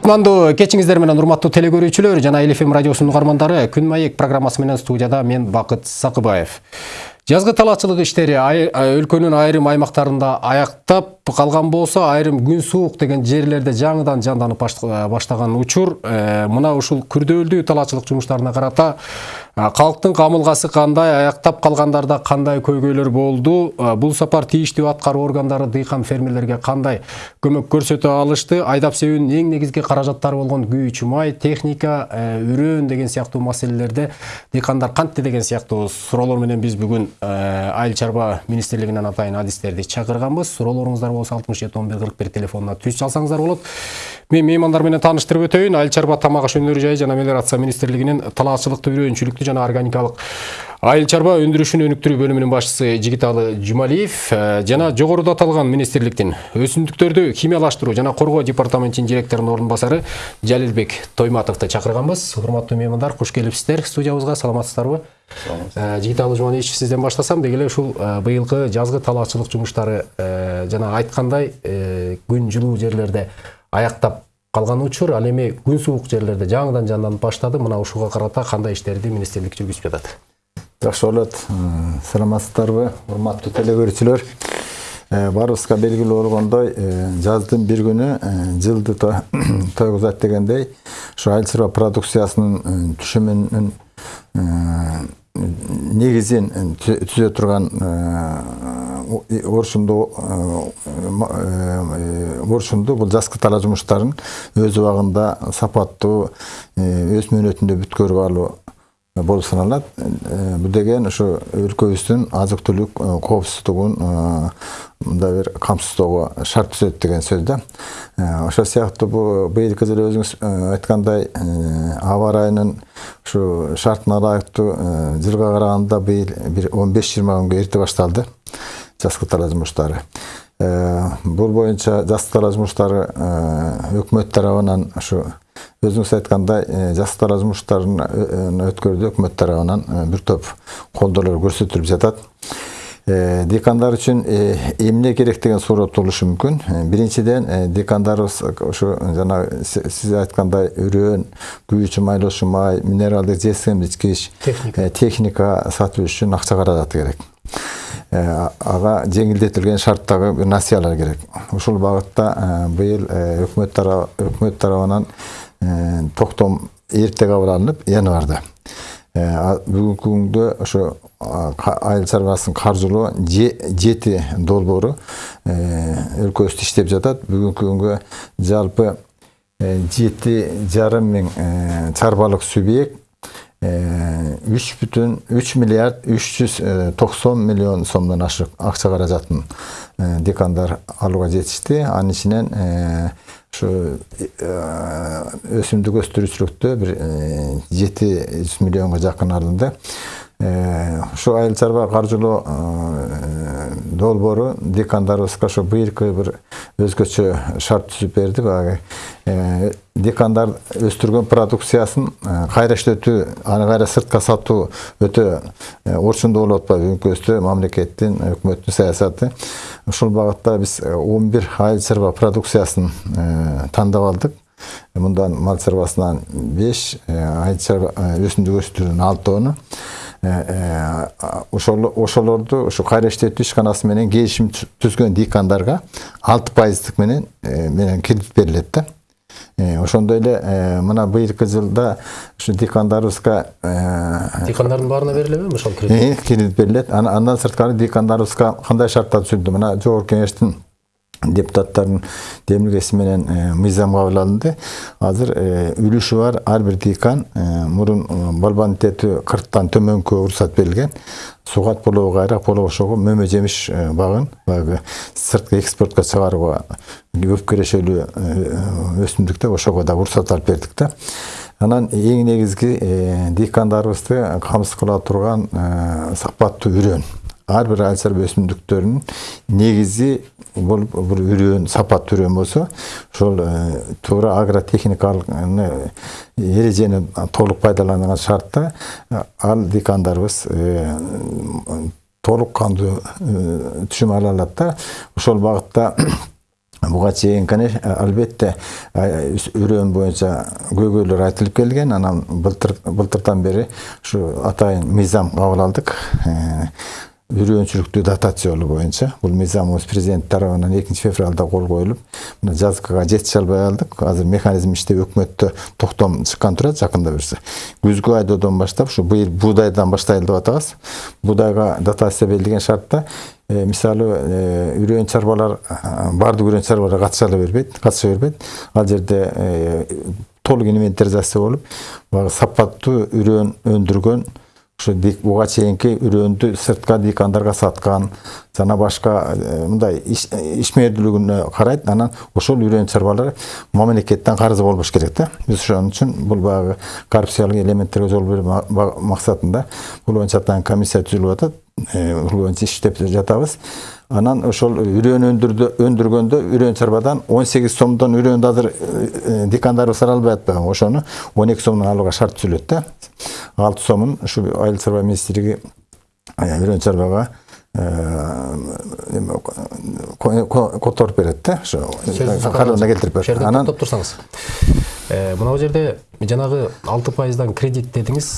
кутмандуу кечиңиздер менен урматтуу теле көрүүчүлөр жана эл фм радиосунун күн маек программасы менен студияда мен бакыт сакыбаев жазгы талаачылык иштери өлкөнүн айрым аймактарында аяктап калган болсо айрым күн суук деген жерлерде жаңыдан жанданып баштаган учур. Мына ушул күрдөөлдүү талаачылык жумуштарына карата калктын камылгасы кандай аяктап калгандарда кандай көйгөйлөр болду бул сапар тийиштүү аткаруу органдары дыйкан фермерлерге кандай көмөк көрсөтө алышты айдап себүүнүн эң негизги каражаттары болгон күйүүчү май техника үрөөн деген сыяктуу маселелерде дыйкандар кантты деген сыяктуу суроолор менен биз бүгүн айыл чарба министрлигинен атайын адистерди чакырганбыз суроолоруңуздар болсо алтымыш жети он бир кырк бир телефонуна түз салсаңыздар болот мен меймандар менен тааныштырып өтөйүн айыл чарба тамак аш жайы жана мелиорация министрлигинин талаачылыкты үрөөнчүлүктү жана органикалык айыл чарба өндүрүшүн өнүктүрүү бөлүмүнүн башчысы жигиталы жумалиев жана жогоруда аталган министрликтин өсүмдүктөрдү химиялаштыруу жана коргоо департаментинин директорунун орун басары жалилбек тойматовду чакырганбыз урматтуу меймандар куш келипсиздер студиябызга саламатсыздарбы жигиталы жумалиевич сизден баштасам деги эле ушул быйылкы жазгы талаачылык жумуштары жана айткандай күн жылуу жерлерде аяктап калган учур ал эми күн суук жерлерде жаңыдан жанданып баштады. Мына ушуга карата кандай иштерди министрлик жүргүзүп жатат? Жакшы болот. Саламатсыздарбы урматтуу теле көрүүчүлөр баарыбызга белгилүү болгондой жаздын бир күнү жылды тойгузат дегендей ушу айыл чарба продукциясынын түшүмүнүн негизин түзө турган орчунду орчунду бул жазгы талаа жумуштарын өз убагында сапаттуу өз мөөнөтүндө бүткөрүп алуу болуп саналат. Бул деген ушу өлкөбүздүн азык түлүк коопсуздугун мындай бир камсыздоого шарт түзөт деген сөз да. Ошол сыяктуу бул быйылкы жылы өзүңүз айткандай аба ырайынын ушу шартына ылайыктуу жылга караганда быйыл бир он беш жыйырма күнгө эрте башталды. Жазгы талаа жумуштары бул боюнча жазгы талаа жумуштары өкмөт тарабынан ушу өзүңүз айткандай жазгы талаа жумуштарын өткөрүүдө өкмөт тарабынан бир топ колдоолор көрсөтүлүп жатат. Дыйкандар үчүн эмне керек деген суроо туулушу мүмкүн. Биринчиден дыйкандарыбыз ушу жана сиз айткандай үрөөн күйүүчү майлоочу май минералдык жесемдичкич техника сатуу үчүн акча каражаты керек. Ага жеңилдетилген шарттагы насыялар керек. Ушул багытта быйыл өкмөт өкмөт тарабынан токтом эрте кабыл алынып январда бүгүнкү күндө ошо айыл чарбасынын каржылоо жети долбоору өлкөбүздө иштеп жатат. Бүгүнкү күнгө жалпы жети жарым миң чарбалык субъект үч бүтүн үч миллиард үч жүз токсон миллион сомдон ашык акча каражатын декандар алууга жетишти анын ичинен ушу өсүмдүк өстүрүүчүлүктө бир жети жүз ушу айыл чарба каржылоо долбоору декандарыбызга ошо быйылкы бир өзгөчө шарт түзүп берди баягы декандар өстүргөн продукциясын кайра иштетүү аны кайра сыртка сатуу өтө орчундуу болуп атпайбы бүгүнкү мамлекеттин өкмөттүн саясаты ушул багытта биз он бир айыл чарба продукциясын тандап алдык мындан мал чарбасынан беш айыл чарба өсүмдүк өстүрүүнүн алтоону ошол ошолорду ушу кайра иштетүү ишканасы менен келишим түзгөн дыйкандарга алты пайыздык менен менен кредит берилет да ошондой эле мына быйылкы жылда ушу дыйкандарыбызга дыйкандардын баарына берилеби ошол кредит кредит берилет андан сырткары дыйкандарыбызга кандай шарттар түзүлдү мына жогорку кеңештин депутаттардын демилгеси менен мыйзам кабыл алынды азыр үлүшү бар ар бир дыйкан мурун балбан тетүү кырктан төмөнкү уруксат берилген сугат болобу кайрак болобу ошого мөмө жемиш багын баягы сырткы экспортко чыгарууга көп кирешелүү өсүмдүктөр ошого дагы уруксат алып бердик да анан эң негизги дыйкандарыбызды камсыз кыла турган сапаттуу үрөөн ар бир айыл чарба өсүмдүктөрүнүн негизи болуп бул үрөөн сапаттуу үрөөн болсо ошол туура агротехникалык эрежени толук пайдаланган шартта ал дыйкандарыбыз толук кандуу түшүм ала алат да ошол багытта буга чейин албетте үрөөн боюнча көйгөйлөр айтылып келген анан былтыр былтырдан бери ушу атайын мыйзам кабыл алдык үрөөнчүлүктүү дотациялоо боюнча бул мыйзамыбыз президент тарабынан экинчи февралда кол коюлуп мына жазгыга жетише албай калдык азыр механизм иштеп өкмөттө токтом чыккан турат жакында буюрса күзгү айдоодон баштап ушу быйыл буудайдан баштайлы деп атабыз буудайга дотация белгилеген шартта мисалы үрөөн чарбалар баардык үрөөн чарбалар катыша бербейт катыша бербейт ал жерде толук инвентаризация болуп баягы сапаттуу үрөөн өндүргөн ушу буга чейинки үрөндү сыртка дыйкандарга саткан жана башка мындай ишмердүүлүгүнө карайт анан ошол үрөөн чарбалар мамлекеттен карызы болбош керек да. Биз ошон үчүн бул баягы коррупциялык элементтерге жол берүү максатында бул боюнча атайын комиссия түзүлүп атат. Боюнча иштеп жатабыз анан ошол үрөөн өндүргөндө үрөөн чарбадан он сегиз сомдон үрөөндү азыр дыйкандарыбыз ала албай атпайбы ошону он эки сомдон алууга шарт түзүлөт да алты сомун ушу айыл чарба министрлиги үрөөн чарбага которуп берет да ошо карооруна келтирип берет анан токтоп турсаңыз мына бул жерде жанагы алты пайыздан кредит дедиңиз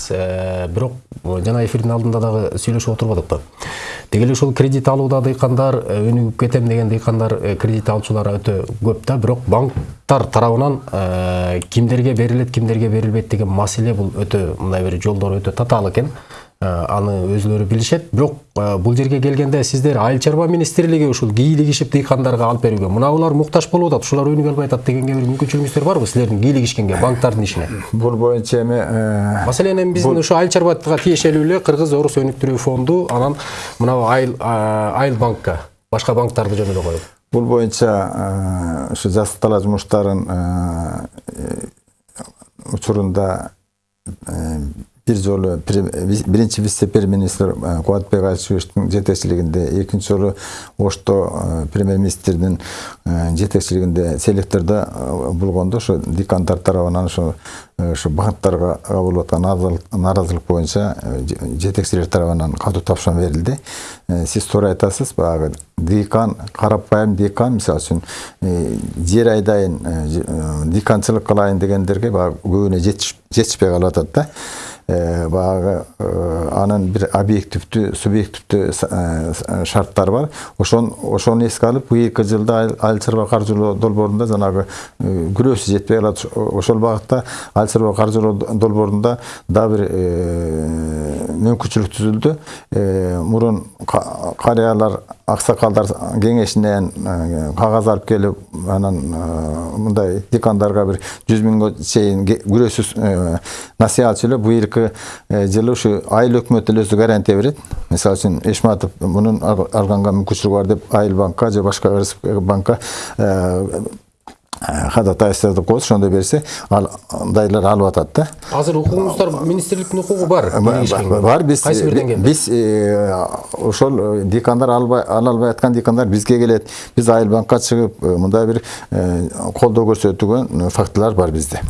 бирок жана эфирдин алдында дагы сүйлөшүп отурбадык да деги эле ушул кредит алууда дыйкандар өнүгүп кетем деген дыйкандар кредит алуучулар өтө көп да бирок банктар тарабынан кимдерге берилет кимдерге берилбейт деген маселе бул өтө мындай бир жолдору өтө татаал экен аны өзүлөрү билишет. Бирок бул жерге келгенде сиздер айыл чарба министрлиги ушул кийлигишип дыйкандарга алып берүүгө мына булар муктаж болуп атат ушулар өнүгө албай атат дегенге бир мүмкүнчүлүгүңүздөр барбы силердин кийлигишкенге банктардын ишине? Бул боюнча эми маселен эми биздин ушу айыл чарбага тиешелүү эле кыргыз орус өнүктүрүү фонду анан мына айыл айыл банкка башка банктарды жөн эле коюп. Бул боюнча ушу жазык талаа жумуштарын учурунда бир жолу биринчи вице премьер министр кубатбек айчыбековичтин жетекчилигинде экинчи жолу ошто премьер министрдин жетекчилигинде селектордо болгондо ошо дыйкандар тарабынан ошо ошо банкдарга болуп аткан нааразылык боюнча жетекчилер тарабынан катуу тапшырма берилди сиз туура айтасыз баягы дыйкан карапайым дыйкан мисалы үчүн жер айдайын дыйканчылык кылайын дегендерге баягы көбүнө жетишпей калып атат да. Баягы анын бир объективдүү субъективдүү шарттары бар ошон ошону эске алып быйылкы жылда айыл чарба каржылоо долбоорунда жанагы күрөөсү жетпей калат ошол багытта айыл чарба каржылоо долбоорунда дагы бир мүмкүнчүлүк түзүлдү мурун карыялар аксакалдар кеңешинен кагаз алып келип анан мындай дыйкандарга бир жүз миңге чейин күрөөсүз насыйат сүйлөп быйылкы жылы айыл өкмөт эле өзү гарантия берет мисалы үчүн эшматов мунун алганга мүмкүнчүлүгү бар деп айыл банкка же башка банкка ходатайство деп коебуз ошондой берсе андайлар алып атат да азыр укугуңуздар министрликтин укугу бар бар биз кайсы бирден келди биз ошол дыйкандар ала албай аткан дыйкандар бизге келет биз айыл банкка чыгып мындай бир колдоо көрсөтүлгөн фактылар бар бизде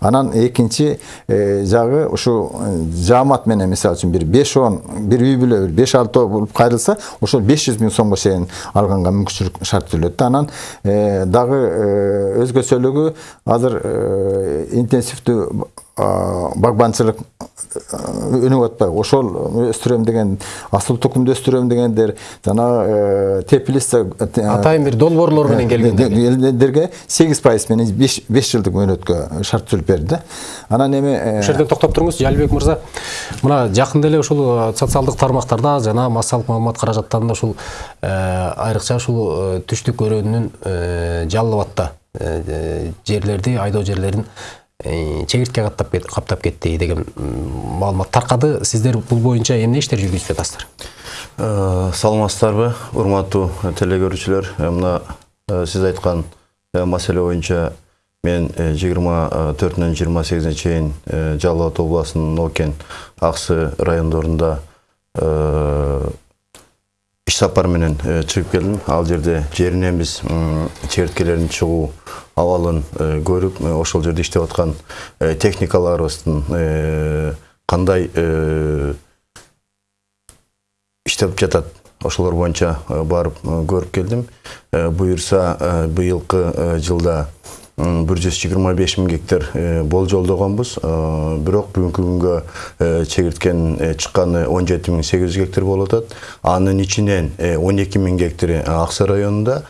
анан экинчи жагы ушу жаамат менен мисалы үчүн бир беш он бир үй бүлө бир беш алтоо болуп кайрылса ошол беш жүз миң сомго чейин алганга мүмкүнчүлүк шарт түзүлөт да анан дагы өзгөчөлүгү азыр интенсивдүү багбанчылык өнүгүп атпайбы ошол өстүрөм деген асыл тукумду өстүрөм дегендер жанагы теплица атайын бир долбоорлор менен келгендерге сегиз пайыз менен беш жылдык мөөнөткө шарт түзүлүп берди да. Анан эми ушул жерден токтоп туруңуз жалилбек мырза. Мына жакында эле ушул социалдык тармактарда жана массалык маалымат каражаттарында ушул айрыкча ушул түштүк өрөөнүнүн жалал абадда жерлерди айдоо жерлерин чегиртке каптап кетти деген маалымат таркады сиздер бул боюнча эмне иштер жүргүзүп жатасыздар? Саламатсыздарбы урматтуу теле көрүүчүлөр мына сиз айткан маселе боюнча мен жыйырма төртүнөн жыйырма сегизине чейин жалал абад областынын оокен аксы райондорунда иш сапар менен чыгып келдим ал жерде жеринен биз чегирткелердин чыгуу абалын көрүп ошол жерде иштеп аткан техникаларыбыздын кандай иштеп жатат ошолор боюнча барып көрүп келдим буюрса быйылкы жылда бир жүз жыйырма беш миң гектар болжолдогонбуз бирок бүгүнкү күнгө чегирткенин чыкканы он жети миң сегиз жүз гектар болуп атат. Анын ичинен он эки миң гектари ак сай районунда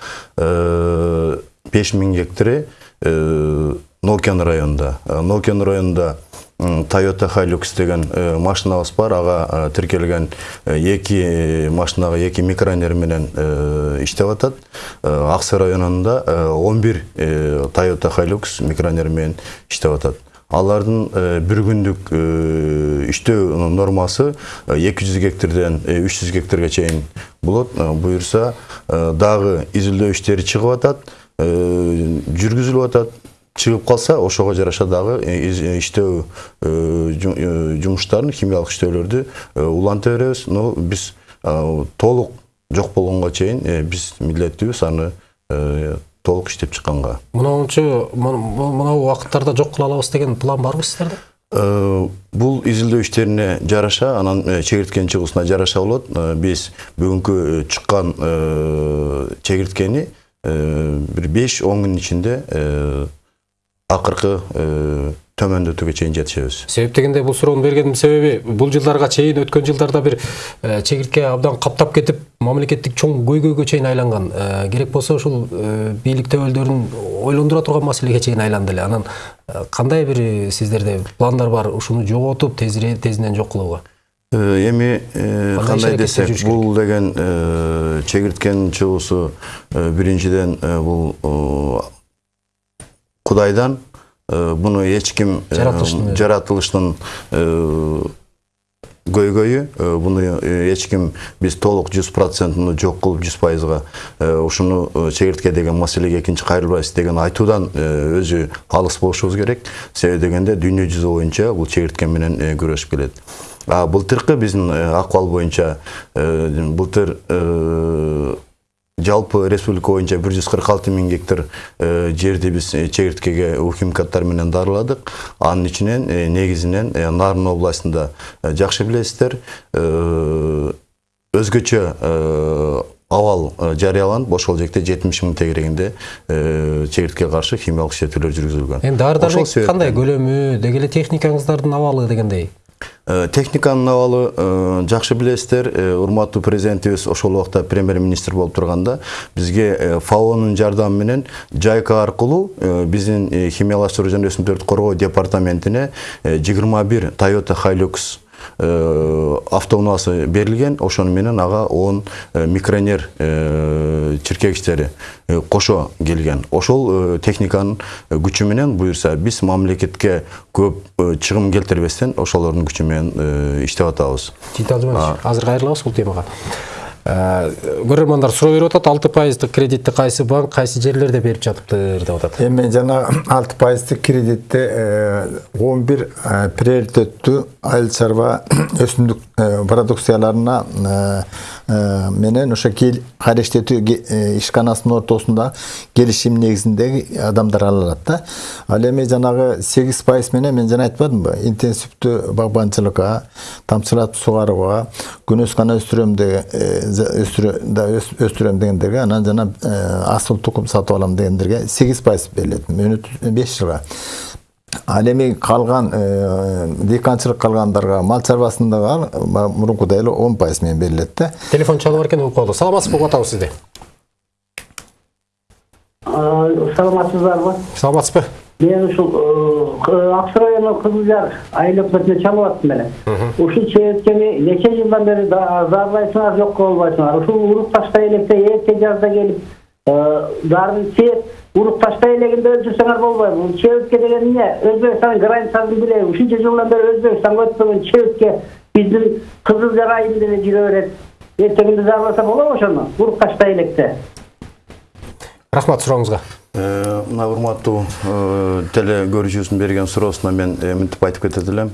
беш миң гектари нокен районунда. Нокен районунда Toyota Hilux деген машинабыз бар. Ага тиркелген эки машинага эки микронер менен иштеп атат. Аксы районунда 11 Toyota Hilux микронер менен иштеп атат. Алардын бир күндүк иштөө нормасы 200 гектардан 300 гектарга чейин болот. Буюрса дагы изилдөө иштери чыгып атат, жүргүзүлүп атат чыгып калса ошого жараша дагы иштөө жумуштарын химиялык иштөөлөрдү уланта беребиз. Но биз толук жок болгонго чейин биз милдеттүүбүз аны толук иштеп чыкканга. Мынауынчу мынау убакыттарда жок кыла алабыз деген план барбы сиздерде бул изилдөө иштерине жараша анан чегирткенин чыгуусуна жараша болот. Биз бүгүнкү чыккан чегирткени бир беш он күнүн ичинде акыркы төмөндөтүүгө чейин жетишебиз себеп дегенде бул суроону бергендин себеби бул жылдарга чейин өткөн жылдарда бир чегиртке абдан каптап кетип мамлекеттик чоң көйгөйгө чейин айланган керек болсо ушул бийлик өкүлдөрүн ойлондура турган маселеге чейин айланды эле анан кандай бир сиздерде пландар бар ушуну жоготуп тезинен жок кылууга эми кандай десек бул деген чегирткенин чыгуусу биринчиден бул кудайдан буну эч ким жаратылыштын көйгөйү буну эч ким биз толук жүз процентин жок кылып жүз пайызга ушуну чегиртке деген маселеге экинчи кайрылбайбыз деген айтуудан өзү алыс болушубуз керек себеби дегенде дүйнө жүзү боюнча бул чегиртке менен күрөшүп келет а былтыркы биздин акыбал боюнча былтыр жалпы республика боюнча бир жүз кырк алты миң гектар жерди биз чегирткеге химикаттар менен дарыладык анын ичинен негизинен нарын областында жакшы билесиздер өзгөчө абал жарыяланып ошол жерде жетимиш миң тегерегинде чегирткеге каршы химиялык иштетүүлөр жүргүзүлгөн эми дары дармек кандай көлөмү деги эле техникаңыздардын абалы дегендей? Техниканын абалы жакшы билесиздер. Урматтуу президентибиз ошол убакта премьер министр болуп турганда бизге фаонун жардамы менен жайка аркылуу биздин химиялаштыруу жана өсүмдүктөрдү коргоо департаментине жыйырма бир toyota hilux автоунаасы берилген ошону менен ага он микронер чиркегичтери кошо келген. Ошол техниканын күчү менен буюрса биз мамлекетке көп чыгым келтирбестен ошолордун күчү менен иштеп атабыз. Жигит алжыманович азыр кайрылабыз бул темага көрөрмандар суроо берип атат. Алты пайыздык кредитти кайсы банк кайсы жерлерде берип жатыптыр деп атат. Эми жана алты пайыздык кредитти он бир приоритеттүү айыл чарба өсүмдүк продукцияларына менен ошо кайра иштетүү ишканасынын ортосунда келишим негизинде адамдар ала алат да. Ал эми жанагы сегиз пайыз менен мен жана айтпадымбы интенсивдүү багбанчылыкка тамчылатып сугарууга күнөс гана өстүрөм өстүрөм дегендерге анан жана асыл тукум сатып алам дегендерге сегиз пайыз берилет. Мөөнөт беш жылга. Ал эми калган дыйканчылык калгандарга мал чарбасындагы мурункудай эле он пайыз менен берилет да. Телефон чалып бар экен угуп калды. Саламатсызбы угуп атабыз сизди. Саламатсыздарбы саламатсызбы? Мен ушул аксы району кызыл жар айыл өкмөтүнө чалып аттым эле. Ушул чегирткени нече жылдан бери заарлайсыңар жок кыла албайсыңар ушул уруп таштай электе эрте жазда келип дарын сеет уруп таштай элегинде өлтүрсөңөр болбойбу бул чебитке деген эмне өзбекстандын границасын билеби ушунча жылдан бери өзбекстанга өтпөгөн чебитке биздин кызыл жар айылында эле жүрө берет эртеңинде заарласа болобу ошону уруп таштай электе рахмат сурооңузга мына урматтуу теле көрүүчүбүздүн берген суроосуна мен мынтип айтып кетет элем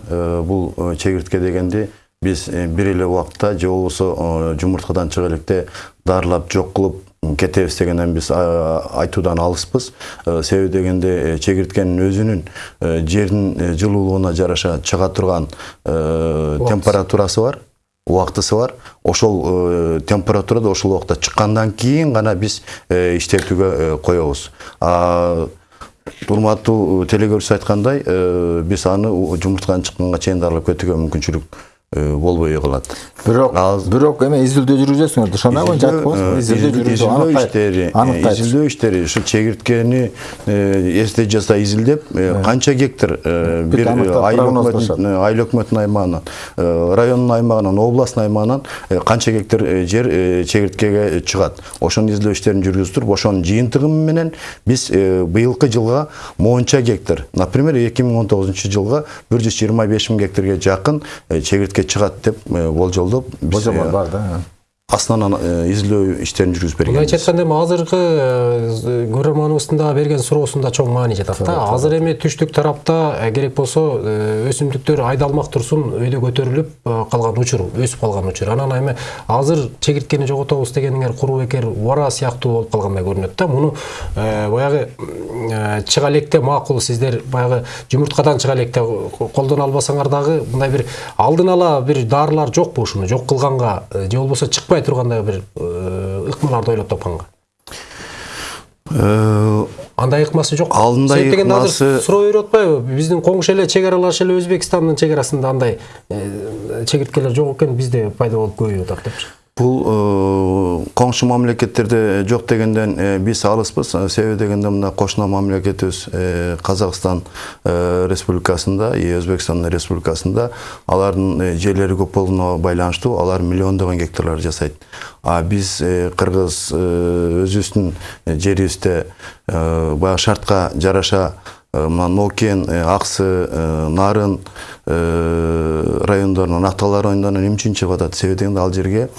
бул чегиртке дегенди биз бир эле убакытта же болбосо жумурткадан чыга электе дарылап жок кылып кетебиз дегенден биз айтуудан алыспыз себеби дегенде чегирткенин өзүнүн жердин жылуулугуна жараша чыга турган температурасы бар убактысы бар ошол температурада ошол убакта чыккандан кийин гана биз иштетүүгө коебуз урматтуу телегөрүүчү айткандай биз аны жумуртканын чыкканга чейин дарылап кетүүгө мүмкүнчүлүк болбой калат бирок бирок эме изилдөө жүргүзөсүңөр ошондой боюнча Изилдөө, э, жүргүзүү изилдөө иштери э, изилдөө иштери ушу чегирткени эрте жазда изилдеп э, канча гектар э, бир айыл өкмөтүнүн аймагынан э, райондун аймагынан областтын аймагынан э, канча гектар э, жер э, чегирткеге чыгат. Ошонун изилдөө иштерин жүргүзүп туруп ошонун жыйынтыгы менен биз э, быйылкы жылга монча гектар например эки миң он тогузунчу жылга бир жүз жыйырма беш миң гектарга жакын э, чегиртке чыгат деп болжолдоп э, бар да астынан изилдөө иштерин жүргүзүп мындайча бергенбиз айтканда эми азыркы көрөрманыбыздын дагы берген суроосунда чоң маани жатат да азыр эми түштүк тарапта керек болсо өсүмдүктөр айдалмак турсун өйдө көтөрүлүп калган учур өсүп калган учур анан эми азыр чегирткени жоготобуз дегениңер куру бекер убара сыяктуу болуп калгандай көрүнөт да муну баягы чыга электе макул сиздер баягы жумурткадан чыга электе колдоно албасаңар дагы мындай бир алдын ала бир дарылар жокпу ушуну жок кылганга же болбосо чыкпай тургандай бир э, ыкмаларды ойлоп тапканга Э, андай ыкмасы жок Алдында атпайбы биздин коңшу эле чек аралаш эле өзбекстандын чек арасында андай э, чегирткелер жок экен бизде пайда болуп көбөйүп атат депчи бул э, коңшу мамлекеттерде жок дегенден э, биз алыспыз. Э, себеби дегенде мына кошуна мамлекетибиз э, казакстан э, республикасында өзбекстан республикасында. Алардын э, жерлери көп болгонуна байланыштуу. Алар миллиондогон гектарлар жасайт. А э, э, өзүбүздүн э, жерибизде э, баягы шартка жараша э, мына нокен э, аксы э, нарын э, райондорунан акталар райондорунан эмне чыгып атат себеби дегенде ал жерге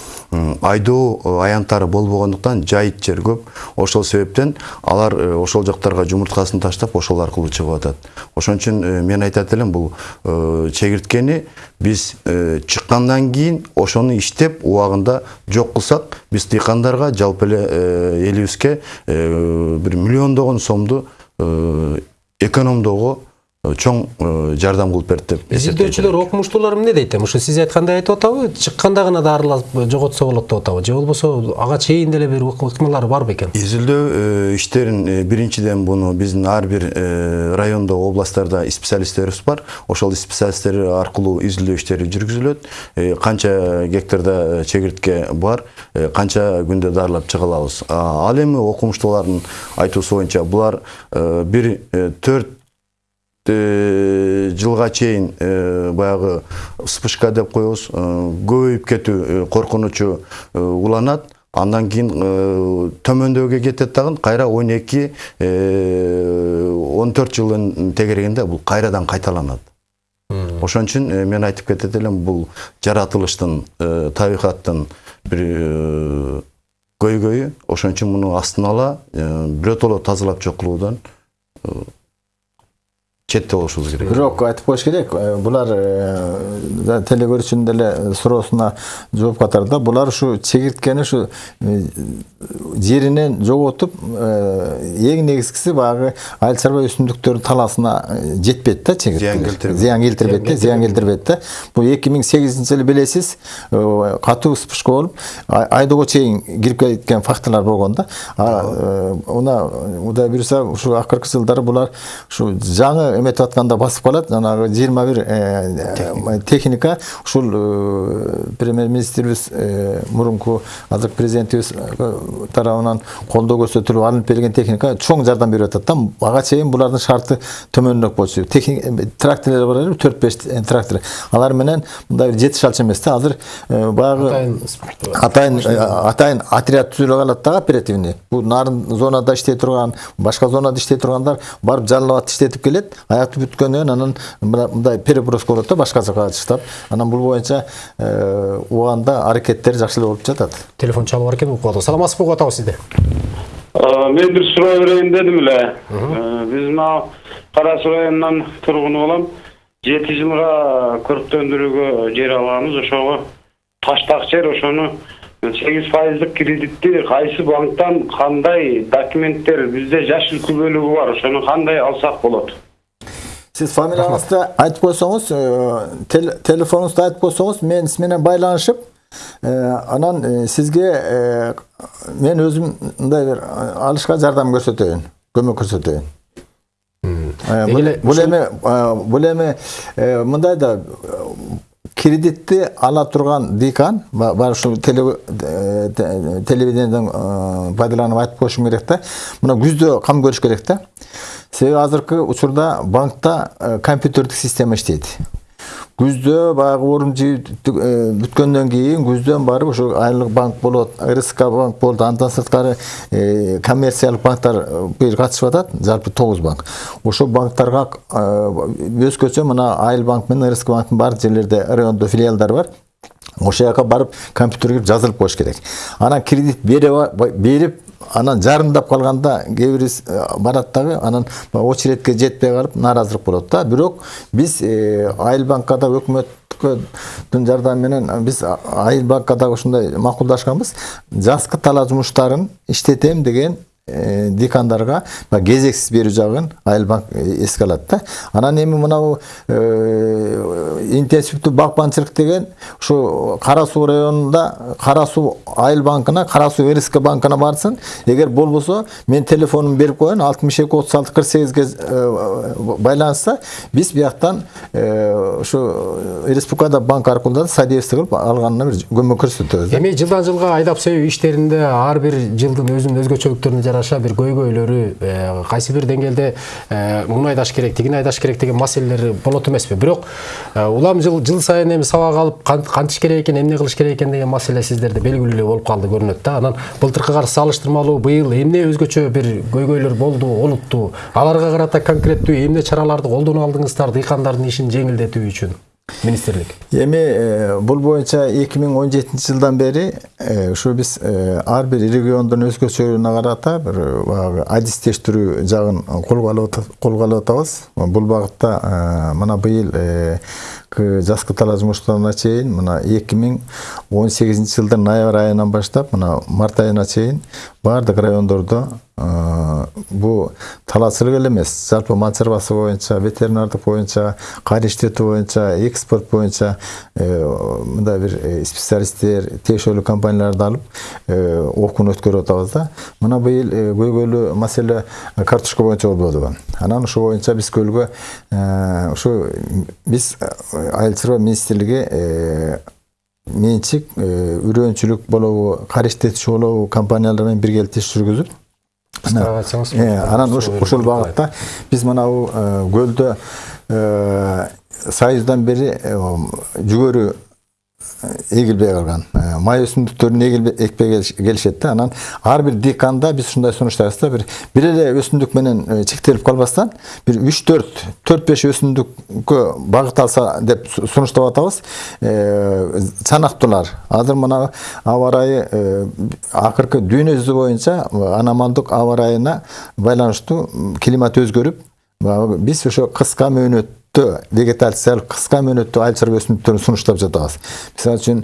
айдоо э, аянттары болбогондуктан жайыт жер көп. Ошол себептен алар э, ошол жактарга жумурткасын таштап ошол аркылуу чыгып атат. Ошон үчүн э, мен айтат элем бул э, чегирткени биз э, чыккандан кийин ошону иштеп убагында жок кылсак биз дыйкандарга жалпы эле э, элибизге э, бир миллиондогон сомду э, экономдоого э, чоң э, жардам кылып берет деп изилдөөчүлөр окумуштуулар эмне дейт эми ушу сиз айткандай айтып атабы чыкканда гана дарылап жоготсо болот деп атабы. Же болбосо ага чейин деле бир ыкм- ыкмалар барбы экен? Изилдөө э, иштерин э, биринчиден буну биздин ар бир э, райондо областтарда специалисттерибиз бар. Ошол специалисттер аркылуу изилдөө иштери жүргүзүлөт. Э, канча гектарда э, чегиртке бар э, канча күндө дарылап чыга алабыз ал эми окумуштуулардын айтуусу боюнча булар э, бир э, төрт э, жылга чейин э, баягы вспышка деп коебуз. Э, көбөйүп кетүү э, коркунучу э, уланат. Андан кийин э, төмөндөөгө кетет дагы кайра он эки он төрт жылдын тегерегинде бул кайрадан кайталанат. Ошон үчүн э, мен айтып кетет элем бул жаратылыштын э, табигаттын бир э, көйгөйү. Ошон үчүн муну астын ала э, биротоло тазалап жок кылуудан э, четте болушубуз керек бирок айтып коюш керек булар э, телекөрүүчүнүн деле суроосуна жооп катарында булар ушу чегирткени ушу жеринен жоготуп эң негизгиси баягы айыл чарба өсүмдүктөрдүн талаасына жетпейт да чегиртке Зыян келтирбейт. зыян келтирбейт да зыян келтирбейт да бул эки миң сегизинчи жылы билесиз катуу вспышка болуп ай- айдоого чейин кирип кеткен фактылар болгон да мына кудай буюрса ушу акыркы жылдары булар ушу жаңы эметип атканда басып калат жанагы жыйырма бир техника ушул премьер министрибиз мурунку азыркы президентибиз тарабынан колдоо көрсөтүлүп алынып берилген техника чоң жардам берип атат да ага чейин булардын шарты төмөнүрөөк болчу тракторлор бар эле төрт беш трактор алар менен мындай бир жетиш алчу эмес да азыр баягы Атайын атайын отряд түзүлүп калат да оперативный бул нарын зонада иштей турган башка зонада иштей тургандар барып жалалап иштетип келет аяты бүткөндөн кийин анан мындай переброска болот да башка жака таштап анан бул боюнча э, убагында аракеттер жакшы эле болуп жатат телефон чалып бар экен угуп атабыз саламатсызбы угуп атабыз сизди мен бир суроо берейин дедим эле биз мына кара суу районунан тургуну болом жети жылга көрктөндүрүүгө жер алганбыз ошого таштак жер ошону сегиз пайыздык кредитти кайсы банктан кандай документтер бизде жашыл күбөлүгү бар ошону кандай алсак болот сиз фамилияңызды айтып койсоңуз телефонуңузду айтып койсоңуз мен сиз менен байланышып анан сизге мен өзүм мындай бир алышка жардам көрсөтөйүн көмөк көрсөтөйүн бул эми бул эми мындай да кредитти ала турган декан бар ушул телевидениеден пайдаланып айтып коюшум керек да. Мына күздө кам көрүш керек да. Себеби азыркы учурда банкта компьютердик система иштейт. Күздө баягы орун бүткөндөн кийин күздөн барып ошо айлык банк болот рск банк болот андан сырткары коммерциялык банктар бир катышып атат жалпы тогуз банк ошол банктарга өзгөчө мына айыл банк менен рск банктын баардык жерлерде райондо филиалдары бар ошол жака барып компьютерге жазылып коюш керек анан кредит берип анан жарымдап калганда кээ бири барат дагы анан очередке жетпей калып нааразылык болот да. Бирок биз айыл банкка да өкмөттүн жардамы менен биз айыл банкка дагы ушундай макулдашканбыз. Жазкы талаа жумуштарын иштетем деген декандарга кезексиз берүү жагын айыл банк эске алат да. Анан эми мынабу интенсивдүү бакманчылык деген ушу кара суу районунда кара суу айыл банкына кара суу рск банкына барсын. Эгер болбосо мен телефонумду берип коеюн алтымыш эки отуз алты кырк сегизге байланышса биз бияктан ушу республикада банк аркылуу да содействие кылып алганына бир көмөк көрсөтөбүз эми жылдан жылга айдап себүү иштеринде ар бир жылдын өзүнүн өзгөчөлүктөрүнө жараша бир көйгөйлөрү кайсы бир деңгээлде муну айдаш керек тигини айдаш керек деген маселелер болот эмеспи. Бирок улам жыл жыл сайын эми сабак алып кантиш керек экен эмне кылыш керек экен деген маселе сиздерде белгилүү эле болуп калды көрүнөт да. Анан былтыркыга салыштырмалуу быйыл эмне өзгөчө бир көйгөйлөр болду олуттуу аларга карата конкреттүү эмне чараларды колдоно алдыңыздар дыйкандардын ишин жеңилдетүү үчүн. Министрлик эми бул боюнча эки миң он жетинчи жылдан бери ушу биз ар бир региондун өзгөчөлүгүнө карата бир баягы адистештирүү жагын колго алып атабыз бул багытта мына быйыл жазкы талаа жумуштарына чейин мына эки миң он сегизинчи жылдын ноябрь айынан баштап мына март айына чейин баардык райондордо бул талаачылык эле эмес. Жалпы мал чарбасы боюнча ветеринардык боюнча кар иштетүү боюнча экспорт боюнча мындай бир специалисттер тиешелүү компанияларды алып окууну өткөрүп атабыз да. Мына быйыл көйгөйлүү маселе картошка боюнча болбодубу анан ошол боюнча биз көлгө ушу биз айыл чарба министрлиги менчик үрөөнчүлүк болобу кар иштетүүчү болобу компаниялар менен биргеликте иш жүргүзүп анан ушул багытта биз манабу көлдө союздан бери жүгөрү эгилбей калган май өсүмдүктөрүн экпей келишет да анан ар бир деканда биз ушундай сунуштайбыз да бир бир эле өсүмдүк менен чектелип калбастан бир үч төрт төрт беш өсүмдүккө багыт алса деп сунуштап атабыз чанактуулар азыр мына аба ырайы акыркы дүйнө жүзү боюнча аномалдык аба ырайына байланыштуу климат өзгөрүп биз ошо кыска мөөнөт вегетациялык кыска мөөнөттүү айыл чарба өсүмдүктөрүн сунуштап жатабыз мисалы үчүн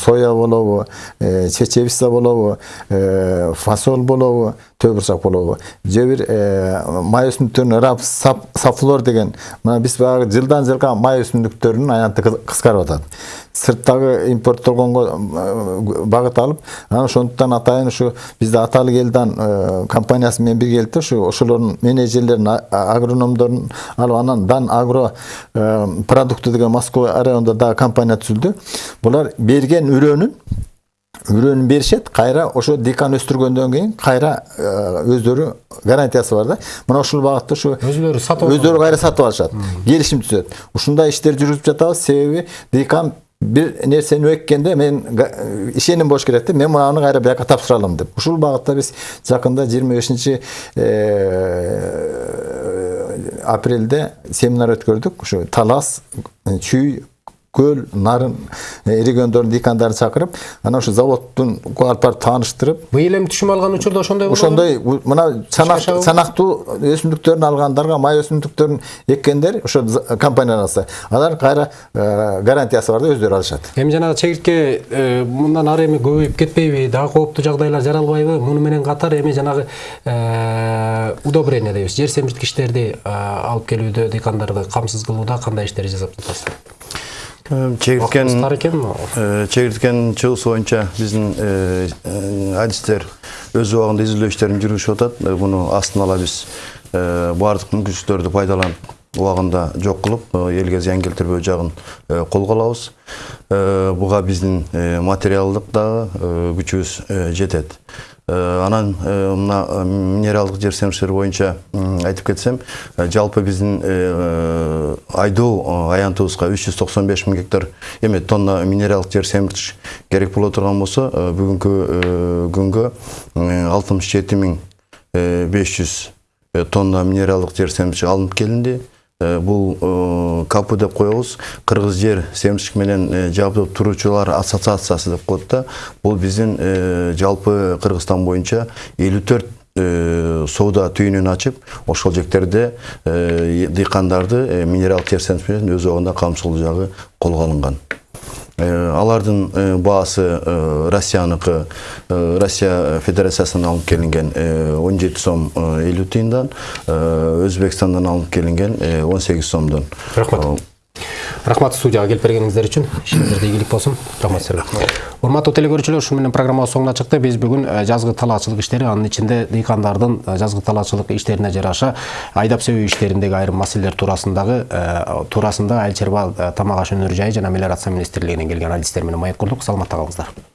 соя болобу чечевица болобу фасоль болобу төө бурчак болобу же бир май өсүмдүктөрүнүн рапс сафлор деген мына биз баягы жылдан жылга май өсүмдүктөрүнүн аянты кыскарып атат сырттагы импорттолгонго багыт алып анан ошондуктан атайын ушу бизде аталык элдан компаниясы менен биргеликте ушу ошолордун менеджерлерин агрономдорун алып анан дан агро продукты деген москва районунда дагы компания түзүлдү булар берген үрөөнүн үрөөнүн беришет кайра ошо декан өстүргөндөн кийин кайра өздөрү гарантиясы бар да мына ушул багытта ушу өзүлөрү сатып өздөрү кайра сатып алышат келишим түзөт ушундай иштерди жүргүзүп жатабыз себеби декан бир нерсени эккенде мен ишеним болуш керек да мен мынаны кайра бияка тапшыра алам деп ушул багытта биз жакында жыйырма бешинчи апрелде семинар өткөрдүк ушу талас чүй көл нарын эригөндөрдүн дыйкандарын чакырып анан ошо заводдун алып барып тааныштырып быйыл эми түшүм алган учурда ошондой болобу? ошондой мына чанактуу өсүмдүктөрүн алгандарга май өсүмдүктөрүн эккендер ошо компаниядан алса алар кайра э, гарантиясы бар да өздөрү алышат. Эми жанагы чегиртке э, мындан ары эми көбөйүп кетпейби дагы кооптуу жагдайлар жаралбайбы. Муну менен катар эми жанагы э, удобрение дейбиз жер семирткичтерди алып келүүдө дыйкандарды камсыз кылууда кандай иштер жасап жатасыз? Чегирткен экен э, чегирткен чыгысы боюнча биздин э, э, адистер өз убагында изилдөө иштерин жүргүзүп атат Э, муну астын ала биз э, баардык мүмкүнчүлүктөрдү пайдаланып убагында жок кылып э, элге зыян келтирбөө жагын э, колго алабыз Э, буга биздин э, материалдык дагы э, күчүбүз э, жетет Э, анан э, мына э, минералдык жер семирткичтер боюнча айтып кетсем э, жалпы биздин э, айдоо э, аянтыбызга үч жүз токсон беш миң гектар эме тонна минералдык жер семирткич керек боло турган болсо э, бүгүнкү э, күнгө алтымыш жети миң беш жүз тонна минералдык жер семирткич алынып келинди Э, бул э, капы деп коебуз кыргыз жер семирчик менен э, жабдып туруучулар ассоциациясы деп коет да бул биздин жалпы кыргызстан боюнча элүү төрт соода түйүнүн ачып ошол жектерде дыйкандарды жер семирткич менен өз убагында камсыз кылуу жагы колго алынган алардын э, баасы э, россияныкы э, россия федерациясынан алынып келинген э, он жети сом э, элүү тыйындан э, өзбекстандан алынып келинген э, он сегиз сомдон Рахмат. Рахмат студияга келип бергениңиздер үчүн ишиңиздерде ийгилик болсун рахмат сизерге урматтуу теле көрүүчүлөр ушуну менен программабыз соңуна чыкты биз бүгүн э, жазгы талаачылык иштери анын ичинде дыйкандардын э, жазгы талаачылык иштерине жараша айдап себүү иштериндеги айрым маселелер туурасындагы э, туурасында айыл чарба тамак аш өнөр жайы жана мелиорация министрлигинен келген адистер менен маек курдук саламатта калыңыздар